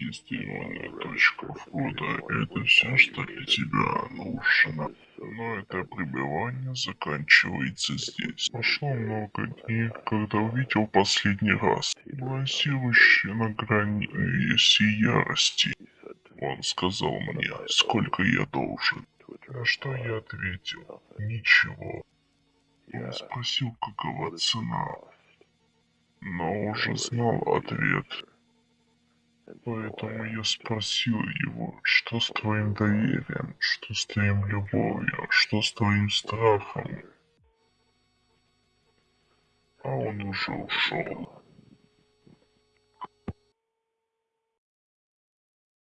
зарегистрированная точка входа – это все, что для тебя нужно. Но это пребывание заканчивается здесь. Прошло много дней, когда увидел последний раз, балансирующий на грани всей ярости. Он сказал мне, сколько я должен. На что я ответил, ничего. Он спросил, какова цена, но уже знал ответ. Поэтому я спросил его, что с твоим доверием, что с твоим любовью, что с твоим страхом. А он уже ушел.